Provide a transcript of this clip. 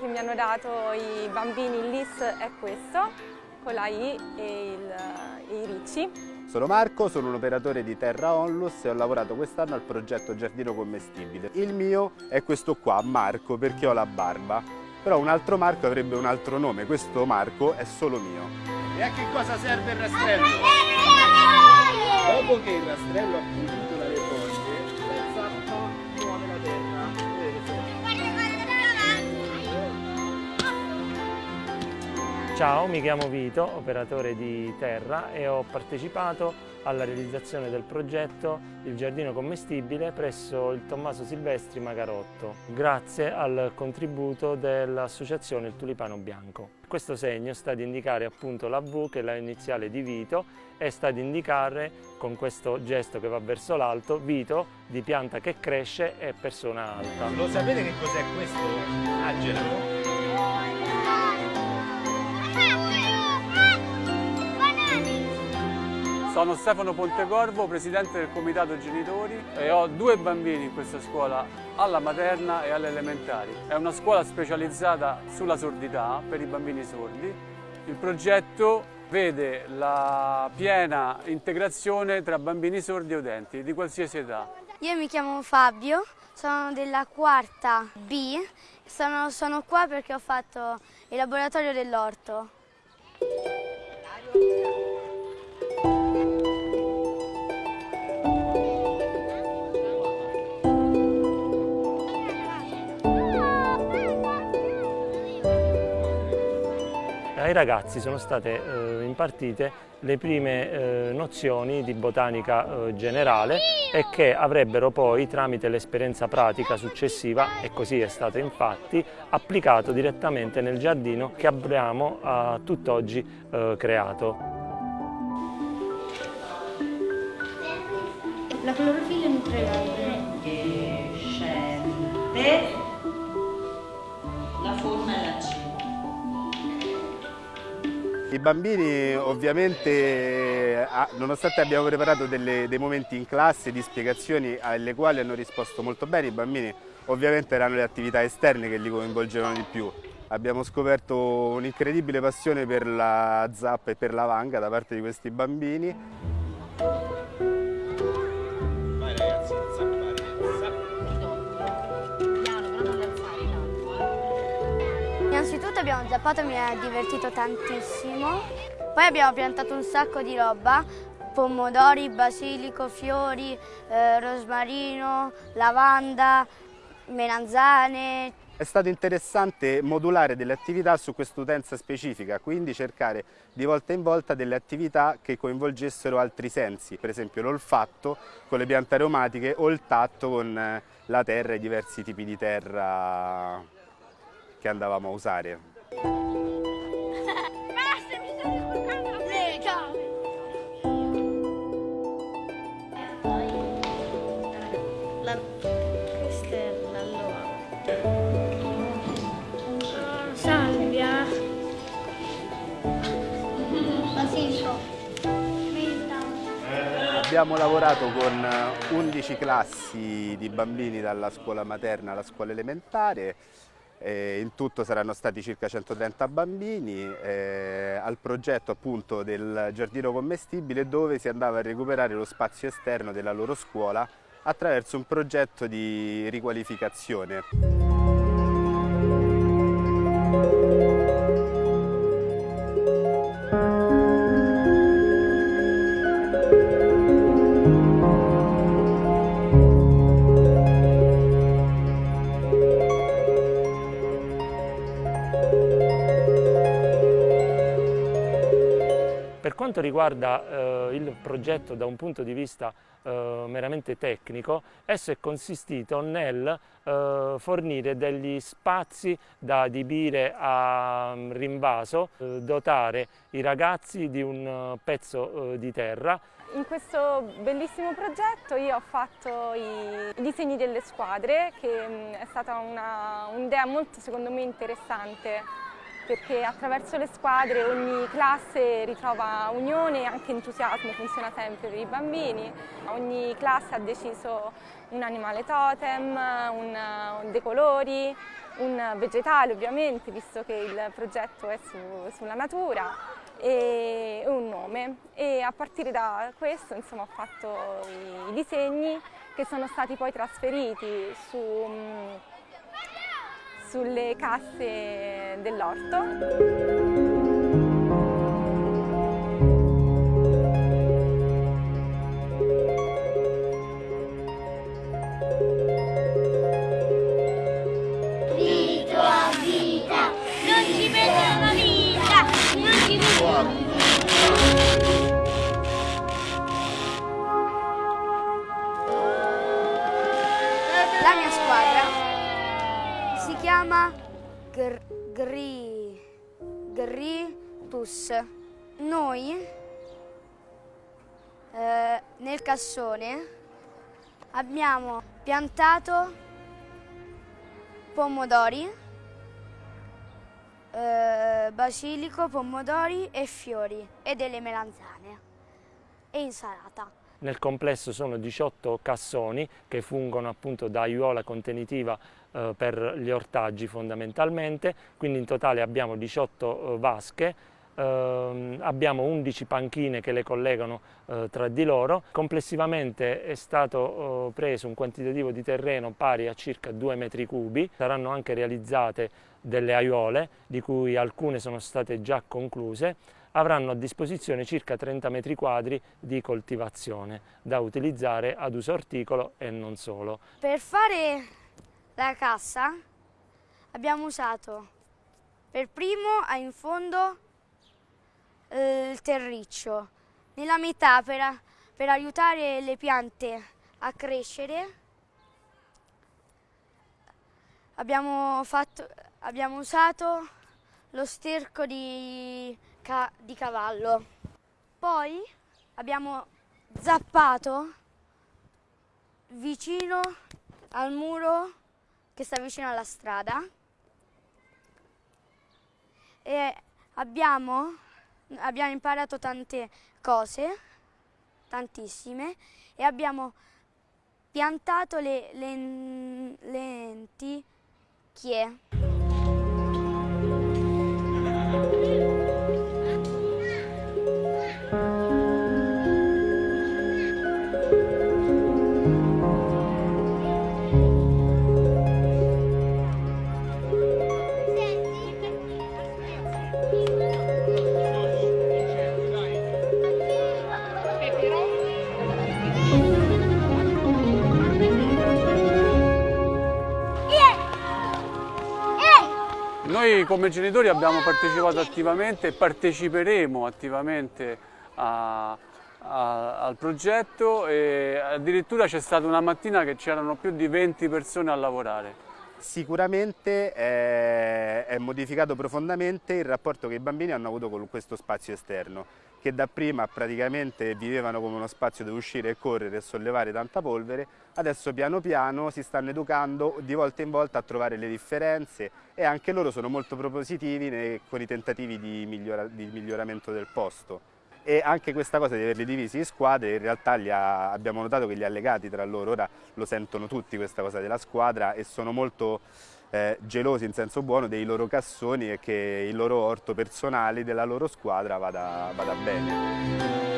che mi hanno dato i bambini il LIS è questo, con la I e, il, e i ricci. Sono Marco, sono un operatore di Terra Onlus e ho lavorato quest'anno al progetto Giardino Commestibile. Il mio è questo qua, Marco, perché ho la barba. Però un altro Marco avrebbe un altro nome, questo Marco è solo mio. E a che cosa serve il rastrello? Dopo che il rastrello ha Ciao, mi chiamo Vito, operatore di Terra e ho partecipato alla realizzazione del progetto Il Giardino Commestibile presso il Tommaso Silvestri Magarotto, grazie al contributo dell'associazione Il Tulipano Bianco. Questo segno sta ad indicare appunto la V, che è la iniziale di Vito, e sta ad indicare con questo gesto che va verso l'alto, Vito di pianta che cresce e persona alta. Lo sapete che cos'è questo? Angela? Sono Stefano Pontecorvo, presidente del comitato genitori e ho due bambini in questa scuola, alla materna e alle elementari. È una scuola specializzata sulla sordità per i bambini sordi. Il progetto vede la piena integrazione tra bambini sordi e udenti di qualsiasi età. Io mi chiamo Fabio, sono della quarta B, sono, sono qua perché ho fatto il laboratorio dell'orto. Ai ragazzi sono state eh, impartite le prime eh, nozioni di botanica eh, generale e che avrebbero poi tramite l'esperienza pratica successiva, e così è stato infatti, applicato direttamente nel giardino che abbiamo a tutt'oggi eh, creato. La clorofilla nutre che scende I bambini ovviamente, nonostante abbiamo preparato delle, dei momenti in classe di spiegazioni alle quali hanno risposto molto bene, i bambini ovviamente erano le attività esterne che li coinvolgevano di più. Abbiamo scoperto un'incredibile passione per la zappa e per la vanga da parte di questi bambini. Innanzitutto abbiamo zappato, mi è divertito tantissimo. Poi abbiamo piantato un sacco di roba, pomodori, basilico, fiori, eh, rosmarino, lavanda, melanzane. È stato interessante modulare delle attività su quest'utenza specifica, quindi cercare di volta in volta delle attività che coinvolgessero altri sensi, per esempio l'olfatto con le piante aromatiche o il tatto con la terra e i diversi tipi di terra che andavamo a usare. Abbiamo lavorato con 11 classi di bambini dalla scuola materna alla scuola elementare eh, in tutto saranno stati circa 130 bambini eh, al progetto appunto del giardino commestibile dove si andava a recuperare lo spazio esterno della loro scuola attraverso un progetto di riqualificazione. Quanto riguarda eh, il progetto da un punto di vista eh, meramente tecnico, esso è consistito nel eh, fornire degli spazi da adibire a um, rinvaso, eh, dotare i ragazzi di un uh, pezzo uh, di terra. In questo bellissimo progetto io ho fatto i disegni delle squadre, che mh, è stata un'idea molto secondo me interessante perché attraverso le squadre ogni classe ritrova unione e anche entusiasmo, funziona sempre per i bambini. Ogni classe ha deciso un animale totem, un, dei colori un vegetale ovviamente, visto che il progetto è su, sulla natura, e un nome. E a partire da questo insomma, ho fatto i disegni che sono stati poi trasferiti su, mm, sulle casse dell'orto. Gritus. Noi eh, nel cassone abbiamo piantato pomodori, eh, basilico, pomodori e fiori e delle melanzane e insalata. Nel complesso sono 18 cassoni che fungono appunto da aiuola contenitiva eh, per gli ortaggi fondamentalmente, quindi in totale abbiamo 18 eh, vasche, ehm, abbiamo 11 panchine che le collegano eh, tra di loro. Complessivamente è stato eh, preso un quantitativo di terreno pari a circa 2 metri cubi, saranno anche realizzate delle aiuole di cui alcune sono state già concluse avranno a disposizione circa 30 metri quadri di coltivazione da utilizzare ad uso orticolo e non solo. Per fare la cassa abbiamo usato per primo in fondo eh, il terriccio, nella metà per, per aiutare le piante a crescere abbiamo, fatto, abbiamo usato lo sterco di, ca- di cavallo. Poi abbiamo zappato vicino al muro che sta vicino alla strada e abbiamo, abbiamo imparato tante cose, tantissime, e abbiamo piantato le, len- lenticchie. Noi come genitori abbiamo partecipato attivamente e parteciperemo attivamente a- a- al progetto e addirittura c'è stata una mattina che c'erano più di 20 persone a lavorare. Sicuramente è, è modificato profondamente il rapporto che i bambini hanno avuto con questo spazio esterno, che dapprima praticamente vivevano come uno spazio dove uscire e correre e sollevare tanta polvere, adesso piano piano si stanno educando di volta in volta a trovare le differenze e anche loro sono molto propositivi nei- con i tentativi di, migliora- di miglioramento del posto. E anche questa cosa di averli divisi in squadre, in realtà ha- abbiamo notato che li ha legati tra loro, ora lo sentono tutti questa cosa della squadra e sono molto eh, gelosi in senso buono dei loro cassoni e che il loro orto personale della loro squadra vada, vada bene.